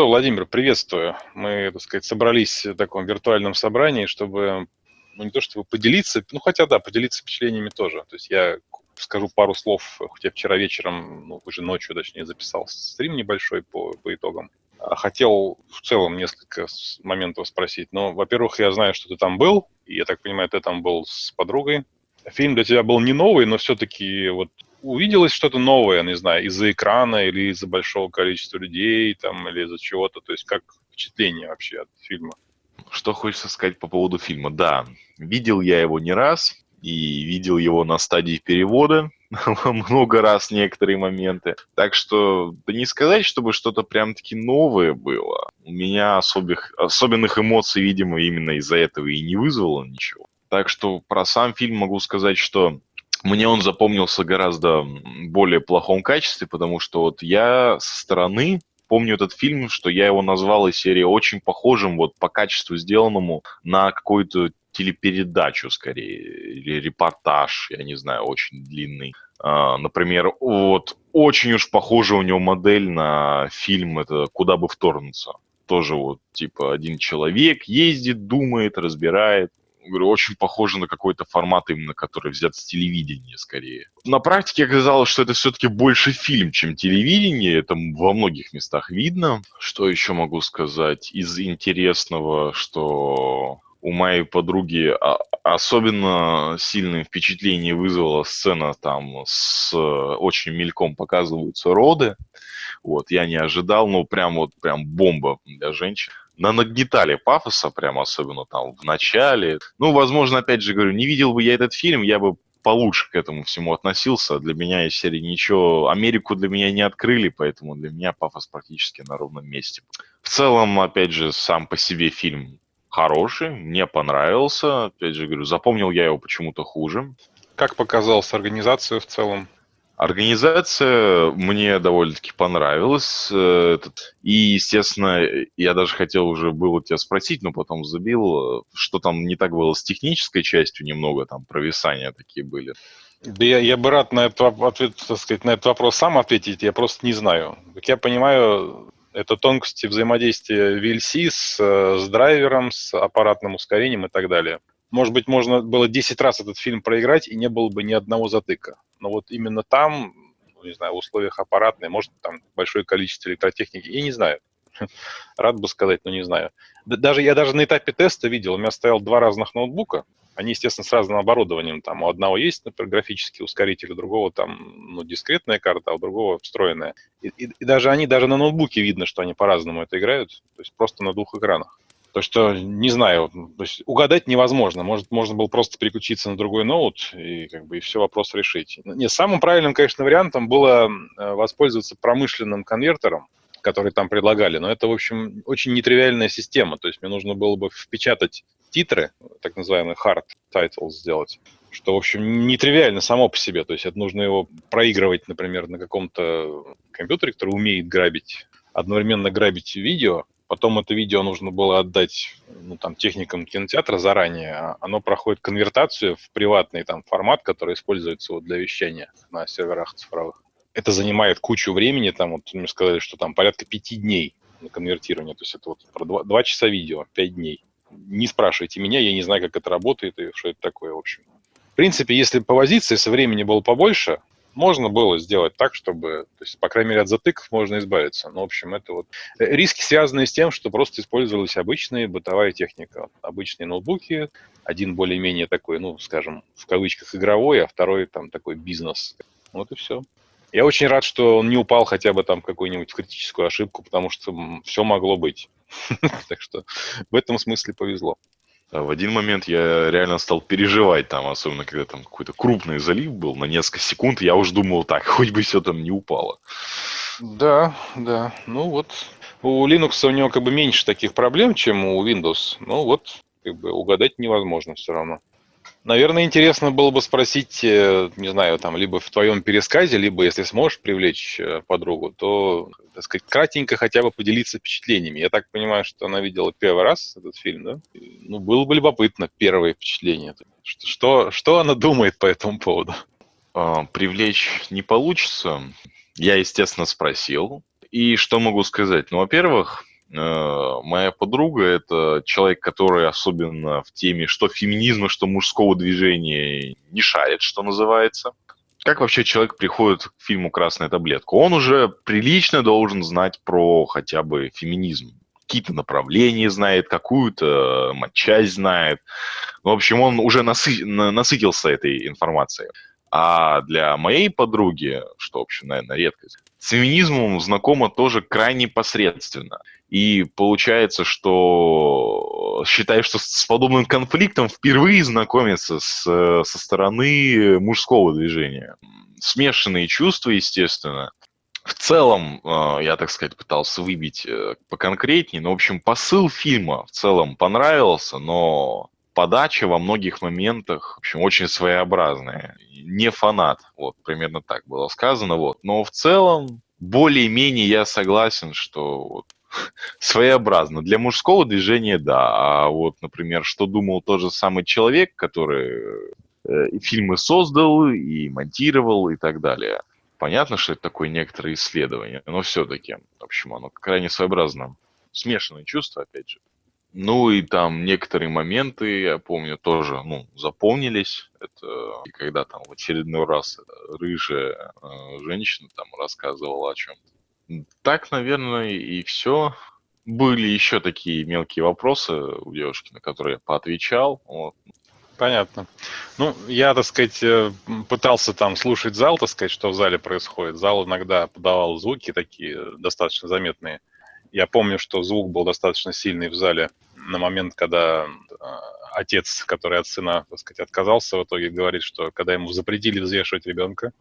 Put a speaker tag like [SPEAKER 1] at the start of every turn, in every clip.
[SPEAKER 1] что, Владимир, приветствую. Мы, так сказать, собрались в таком виртуальном собрании, чтобы, ну, не то чтобы поделиться, ну, хотя, да, поделиться впечатлениями тоже. То есть я скажу пару слов, хотя вчера вечером, ну, уже ночью, точнее, записал стрим небольшой по, по итогам. А хотел в целом несколько моментов спросить. Ну, во-первых, я знаю, что ты там был, и я так понимаю, ты там был с подругой. Фильм для тебя был не новый, но все-таки вот увиделось что-то новое, не знаю, из-за экрана или из-за большого количества людей там, или из-за чего-то? То есть как впечатление вообще от фильма?
[SPEAKER 2] Что хочется сказать по поводу фильма? Да, видел я его не раз, и видел его на стадии перевода много раз некоторые моменты. Так что, да не сказать, чтобы что-то прям-таки новое было. У меня особых, особенных эмоций, видимо, именно из-за этого и не вызвало ничего. Так что про сам фильм могу сказать, что мне он запомнился гораздо более плохом качестве, потому что вот я со стороны помню этот фильм, что я его назвал из серии очень похожим вот по качеству сделанному на какую-то телепередачу скорее, или репортаж, я не знаю, очень длинный. А, например, вот очень уж похожа у него модель на фильм это «Куда бы вторгнуться». Тоже вот, типа, один человек ездит, думает, разбирает, говорю, очень похоже на какой-то формат именно, который взят с телевидения скорее. На практике оказалось, что это все-таки больше фильм, чем телевидение. Это во многих местах видно. Что еще могу сказать из интересного, что у моей подруги особенно сильное впечатление вызвала сцена там с очень мельком показываются роды. Вот, я не ожидал, но прям вот прям бомба для женщин на нагнетали пафоса, прям особенно там в начале. Ну, возможно, опять же говорю, не видел бы я этот фильм, я бы получше к этому всему относился. Для меня из серии ничего, Америку для меня не открыли, поэтому для меня пафос практически на ровном месте. В целом, опять же, сам по себе фильм хороший, мне понравился. Опять же, говорю, запомнил я его почему-то хуже.
[SPEAKER 1] Как показалась организация в целом?
[SPEAKER 2] Организация мне довольно-таки понравилась. Э, и, естественно, я даже хотел уже было тебя спросить, но потом забил, что там не так было с технической частью, немного там провисания такие были.
[SPEAKER 1] Да я, я бы рад на этот, так сказать, на этот вопрос сам ответить, я просто не знаю. Как я понимаю, это тонкости взаимодействия VLC с, э, с драйвером, с аппаратным ускорением и так далее. Может быть, можно было 10 раз этот фильм проиграть, и не было бы ни одного затыка но вот именно там, ну, не знаю, в условиях аппаратной, может, там большое количество электротехники, я не знаю. Рад бы сказать, но не знаю. Даже я даже на этапе теста видел, у меня стоял два разных ноутбука, они, естественно, с разным оборудованием. Там у одного есть, например, графический ускоритель, у другого там ну, дискретная карта, а у другого встроенная. И, и, и даже они, даже на ноутбуке видно, что они по-разному это играют, то есть просто на двух экранах. То, что, не знаю, то есть угадать невозможно. Может, можно было просто переключиться на другой ноут и как бы и все вопрос решить. Не, самым правильным, конечно, вариантом было э, воспользоваться промышленным конвертером, который там предлагали. Но это, в общем, очень нетривиальная система. То есть мне нужно было бы впечатать титры, так называемый hard titles сделать, что, в общем, нетривиально само по себе. То есть это нужно его проигрывать, например, на каком-то компьютере, который умеет грабить, одновременно грабить видео, Потом это видео нужно было отдать ну, там, техникам кинотеатра заранее. А оно проходит конвертацию в приватный там, формат, который используется вот, для вещания на серверах цифровых. Это занимает кучу времени. Там, вот, мне сказали, что там порядка пяти дней на конвертирование. То есть это вот про два, два часа видео, пять дней. Не спрашивайте меня, я не знаю, как это работает и что это такое, в общем. В принципе, если повозиться, если времени было побольше, можно было сделать так, чтобы, то есть, по крайней мере, от затыков можно избавиться. Ну, в общем, это вот э, риски, связанные с тем, что просто использовалась обычная бытовая техника. Обычные ноутбуки, один более-менее такой, ну, скажем, в кавычках игровой, а второй там такой бизнес. Вот и все. Я очень рад, что он не упал хотя бы там какую-нибудь критическую ошибку, потому что все могло быть. Так что в этом смысле повезло.
[SPEAKER 2] А в один момент я реально стал переживать там, особенно когда там какой-то крупный залив был на несколько секунд, я уже думал так, хоть бы все там не упало.
[SPEAKER 1] Да, да. Ну вот, у Linux у него как бы меньше таких проблем, чем у Windows. Ну вот, как бы угадать невозможно все равно. Наверное, интересно было бы спросить, э, не знаю, там, либо в твоем пересказе, либо, если сможешь привлечь э, подругу, то, так сказать, кратенько хотя бы поделиться впечатлениями. Я так понимаю, что она видела первый раз этот фильм, да? Ну, было бы любопытно первое впечатление. Что, что, она думает по этому поводу?
[SPEAKER 2] А, привлечь не получится. Я, естественно, спросил. И что могу сказать? Ну, во-первых, моя подруга – это человек, который особенно в теме что феминизма, что мужского движения не шарит, что называется. Как вообще человек приходит к фильму «Красная таблетка»? Он уже прилично должен знать про хотя бы феминизм. Какие-то направления знает, какую-то часть знает. В общем, он уже насы... насытился этой информацией. А для моей подруги, что, в общем, наверное, редкость, с феминизмом знакома тоже крайне посредственно. И получается, что считаю, что с подобным конфликтом впервые знакомиться с, со стороны мужского движения. Смешанные чувства, естественно. В целом, э, я, так сказать, пытался выбить э, поконкретнее, но, в общем, посыл фильма в целом понравился, но подача во многих моментах, в общем, очень своеобразная. Не фанат, вот, примерно так было сказано, вот. Но в целом, более-менее я согласен, что вот, своеобразно. Для мужского движения, да. А вот, например, что думал тот же самый человек, который э, и фильмы создал, и монтировал, и так далее. Понятно, что это такое некоторое исследование, но все-таки, в общем, оно крайне своеобразно. Смешанные чувства, опять же. Ну и там некоторые моменты, я помню, тоже, ну, запомнились. Это когда там в очередной раз рыжая э, женщина там рассказывала о чем-то. Так, наверное, и все. Были еще такие мелкие вопросы у девушки, на которые я поотвечал. Вот.
[SPEAKER 1] Понятно. Ну, я, так сказать, э, пытался там слушать зал, так сказать, что в зале происходит. Зал иногда подавал звуки такие э, достаточно заметные. Я помню, что звук был достаточно сильный в зале на момент, когда а, отец, который от сына, так сказать, отказался, в итоге говорит, что когда ему запретили взвешивать ребенка.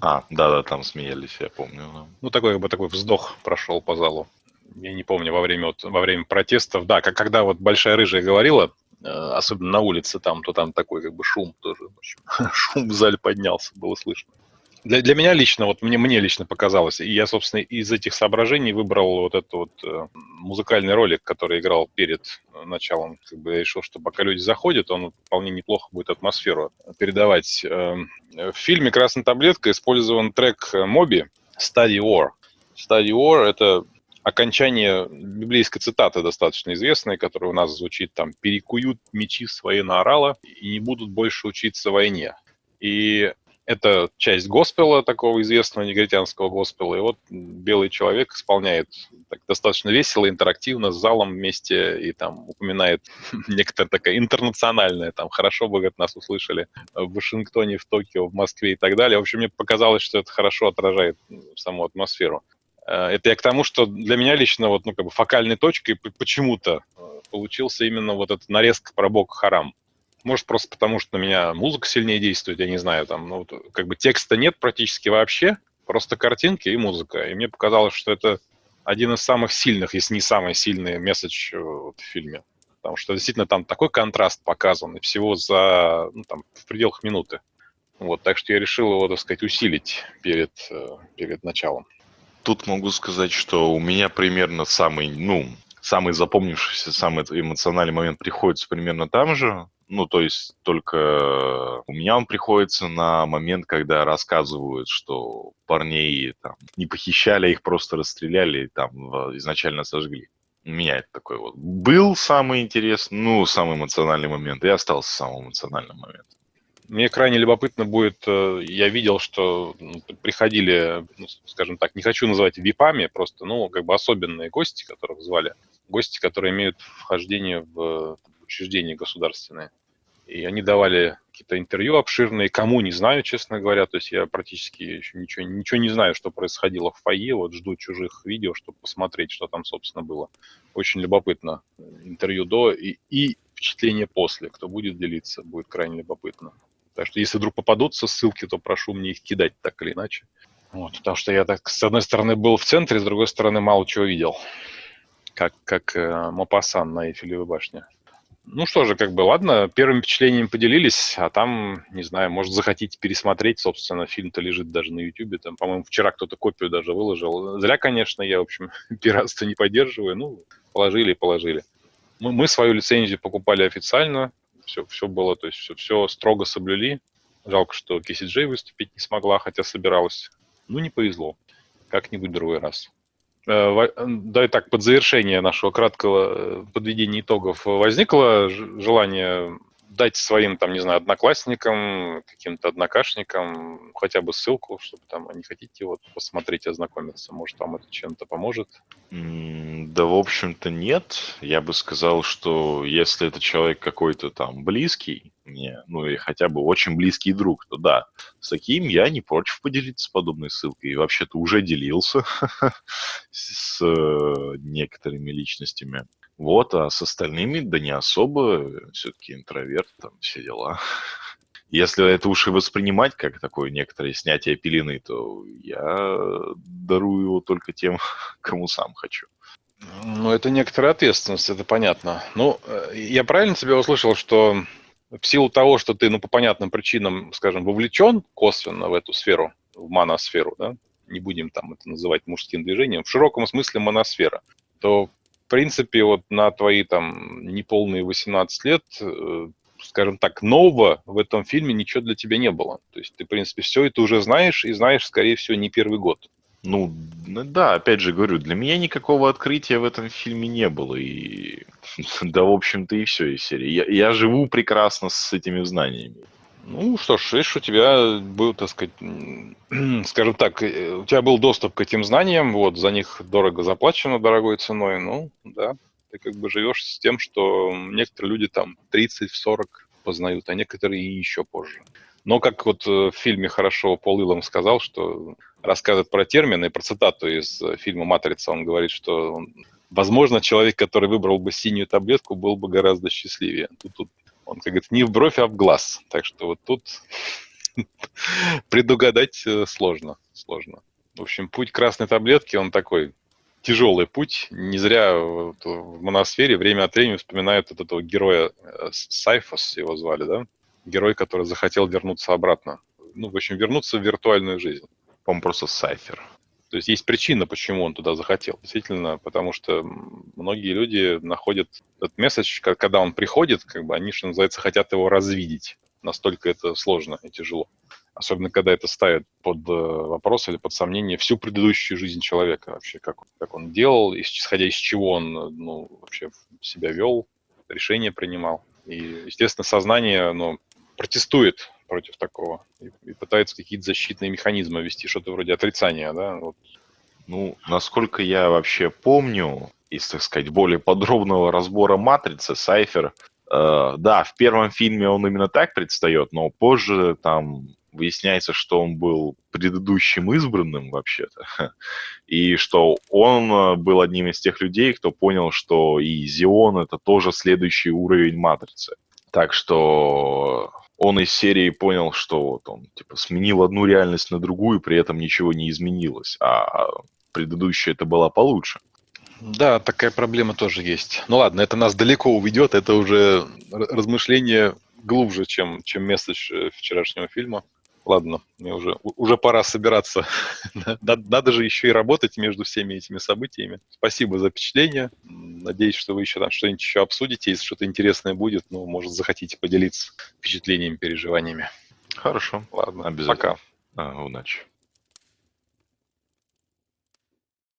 [SPEAKER 2] А, да-да, там смеялись, я помню.
[SPEAKER 1] Ну, такой, как бы такой вздох прошел по залу. Я не помню, во время, вот, во время протестов, да, как, когда вот Большая Рыжая говорила, э, особенно на улице там, то там такой как бы шум тоже, в общем, шум в зале поднялся, было слышно. Для, для меня лично, вот мне, мне лично показалось, и я, собственно, из этих соображений выбрал вот этот вот э, музыкальный ролик, который играл перед началом. Как бы я решил, что пока люди заходят, он вполне неплохо будет атмосферу передавать. Э, в фильме «Красная таблетка» использован трек Моби «Study War». «Study War» — это окончание библейской цитаты достаточно известной, которая у нас звучит там «перекуют мечи свои на орала и не будут больше учиться войне». И это часть госпела, такого известного негритянского госпела. И вот белый человек исполняет так, достаточно весело, интерактивно, с залом вместе, и там упоминает некоторая такая интернациональная, там, хорошо бы, говорит, нас услышали в Вашингтоне, в Токио, в Москве и так далее. В общем, мне показалось, что это хорошо отражает саму атмосферу. Э, это я к тому, что для меня лично вот, ну, как бы фокальной точкой почему-то э, получился именно вот эта нарезка про Бока Харам. Может, просто потому, что на меня музыка сильнее действует, я не знаю, там, ну, как бы текста нет практически вообще, просто картинки и музыка. И мне показалось, что это один из самых сильных, если не самый сильный месседж э, в фильме. Потому что действительно там такой контраст показан, и всего за, ну, там, в пределах минуты. Вот, так что я решил его, так сказать, усилить перед, э, перед началом.
[SPEAKER 2] Тут могу сказать, что у меня примерно самый, ну, самый запомнившийся, самый эмоциональный момент приходится примерно там же. Ну, то есть только у меня он приходится на момент, когда рассказывают, что парней там не похищали, а их просто расстреляли и там изначально сожгли. У меня это такой вот был самый интересный, ну, самый эмоциональный момент, и остался самым эмоциональным моментом.
[SPEAKER 1] Мне крайне любопытно будет, э, я видел, что приходили, ну, скажем так, не хочу называть випами, просто, ну, как бы особенные гости, которых звали, гости, которые имеют вхождение в учреждения государственные. И они давали какие-то интервью обширные, кому не знаю, честно говоря. То есть я практически еще ничего, ничего не знаю, что происходило в фойе. Вот жду чужих видео, чтобы посмотреть, что там, собственно, было. Очень любопытно. Интервью до и, и впечатление после. Кто будет делиться, будет крайне любопытно. Так что если вдруг попадутся ссылки, то прошу мне их кидать так или иначе. Вот, потому что я так, с одной стороны, был в центре, с другой стороны, мало чего видел. Как, как э, Мопассан на Эйфелевой башне. Ну что же, как бы, ладно, первым впечатлением поделились, а там, не знаю, может, захотите пересмотреть, собственно, фильм-то лежит даже на YouTube, там, по-моему, вчера кто-то копию даже выложил. Зря, конечно, я, в общем, пиратство не поддерживаю, ну, положили и положили. Мы, мы свою лицензию покупали официально, все, все было, то есть все, все строго соблюли. Жалко, что Джей выступить не смогла, хотя собиралась. Ну, не повезло. Как-нибудь другой раз. Э, да и так, под завершение нашего краткого э, подведения итогов возникло желание дать своим, там, не знаю, одноклассникам, каким-то однокашникам хотя бы ссылку, чтобы там они хотите вот посмотреть, ознакомиться. Может, вам это чем-то поможет?
[SPEAKER 2] Да, в общем-то, нет. Я бы сказал, что если это человек какой-то там близкий мне, ну и хотя бы очень близкий друг, то да, с таким я не против поделиться подобной ссылкой. И вообще-то уже делился с э, некоторыми личностями. Вот, а с остальными, да не особо, все-таки интроверт, там все дела. Если это уж и воспринимать как такое некоторое снятие пелены, то я дарую его только тем, кому сам хочу.
[SPEAKER 1] Ну, это некоторая ответственность, это понятно. Ну, э, я правильно тебя услышал, что в силу того, что ты, ну, по понятным причинам, скажем, вовлечен косвенно в эту сферу, в моносферу, да, не будем там это называть мужским движением, в широком смысле моносфера, то принципе, вот на твои там неполные 18 лет, э, скажем так, нового в этом фильме ничего для тебя не было. То есть ты, в принципе, все это уже знаешь и знаешь, скорее всего, не первый год.
[SPEAKER 2] Ну, да, опять же говорю, для меня никакого открытия в этом фильме не было. И да, в общем-то, и все из серии. Я, я живу прекрасно с этими знаниями.
[SPEAKER 1] Ну что ж, видишь, у тебя был, так сказать, скажем так, э, у тебя был доступ к этим знаниям, вот, за них дорого заплачено, дорогой ценой, ну, да, ты как бы живешь с тем, что некоторые люди там 30-40 познают, а некоторые еще позже. Но как вот э, в фильме хорошо Пол Илом сказал, что рассказывает про термины, про цитату из э, фильма «Матрица», он говорит, что возможно, человек, который выбрал бы синюю таблетку, был бы гораздо счастливее. Тут, тут он, как говорит, не в бровь, а в глаз. Так что вот тут предугадать э, сложно, сложно. В общем, путь красной таблетки, он такой тяжелый путь. Не зря в моносфере время от времени вспоминают вот этого героя Сайфос, его звали, да? Герой, который захотел вернуться обратно. Ну, в общем, вернуться в виртуальную жизнь.
[SPEAKER 2] По-моему, просто Сайфер.
[SPEAKER 1] То есть есть причина, почему он туда захотел. Действительно, потому что многие люди находят этот месседж, когда он приходит, как бы они, что называется, хотят его развидеть. Настолько это сложно и тяжело. Особенно, когда это ставит под э, вопрос или под сомнение всю предыдущую жизнь человека вообще, как, как он делал, исходя из чего он ну, вообще себя вел, решения принимал. И, естественно, сознание ну, протестует против такого и, и пытается какие-то защитные механизмы ввести, что-то вроде отрицания, да? Вот.
[SPEAKER 2] Ну, насколько я вообще помню, из, так сказать, более подробного разбора «Матрицы», Сайфер, э, да, в первом фильме он именно так предстает, но позже там выясняется, что он был предыдущим избранным вообще-то, и что он э, был одним из тех людей, кто понял, что и Зион — это тоже следующий уровень Матрицы. Так что он из серии понял, что вот он типа сменил одну реальность на другую, при этом ничего не изменилось, а предыдущая это была получше.
[SPEAKER 1] Да, такая проблема тоже есть. Ну ладно, это нас далеко уведет, это уже размышление глубже, чем, чем месседж вчерашнего фильма. Ладно, мне уже, уже пора собираться. Надо же еще и работать между всеми этими событиями. Спасибо за впечатление. Надеюсь, что вы еще там что-нибудь еще обсудите. Если что-то интересное будет, ну, может, захотите поделиться впечатлениями, переживаниями.
[SPEAKER 2] Хорошо.
[SPEAKER 1] Ладно, обязательно.
[SPEAKER 2] Пока. А, удачи.